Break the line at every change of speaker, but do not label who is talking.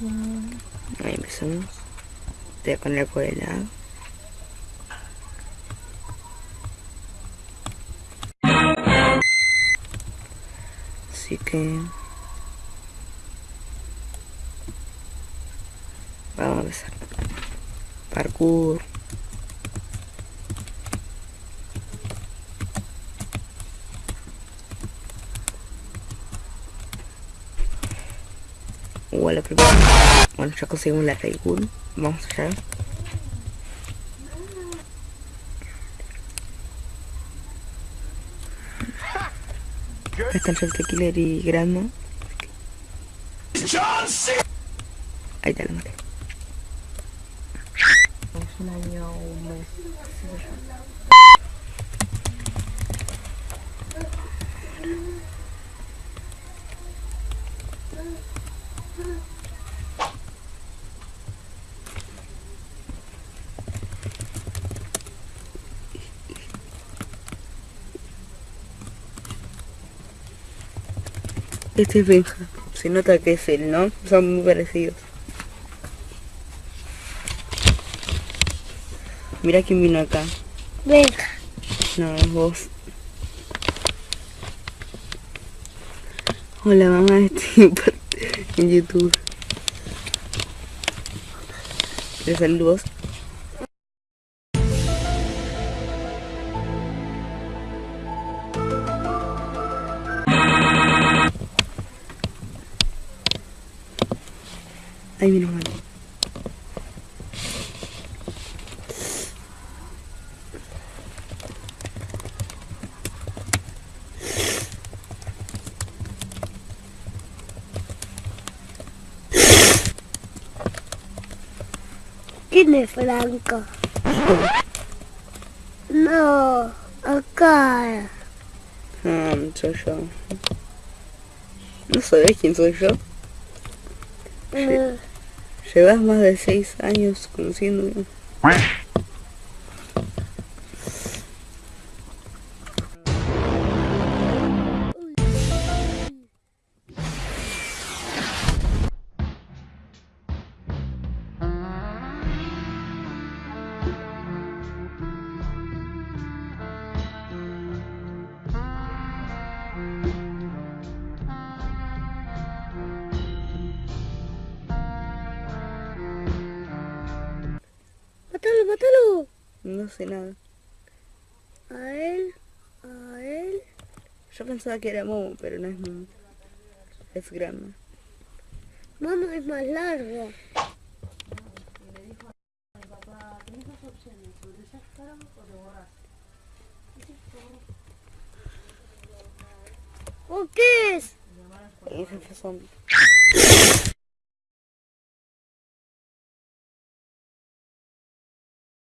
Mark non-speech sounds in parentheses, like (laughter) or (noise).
Ahí empezamos. Te voy a poner por el lado. Así que... Vamos a empezar. Parkour. O la primera. Bueno, ya conseguimos la Raygun. Vamos allá. Están Shelter Killer y Grandma. Ahí te lo maté.
Es un año o un mes.
Este es Benja. Se nota que es él, ¿no? Son muy parecidos. Mira quién vino acá.
Venga.
No, es vos. Hola mamá, (laughs) estoy en YouTube. ¿Quieres saludos? Ahí vino mamá.
¿Quién es Franco? No, acá.
Ah, soy yo. ¿No sabés quién soy yo?
Eh,
Llevas más de seis años conociéndome.
Mátalo, mátalo.
No sé nada.
A él, a él.
Yo pensaba que era Momo, pero no es Momo. Es grande.
Mamá es más largo. ¿O qué es?
Ese fue zombie.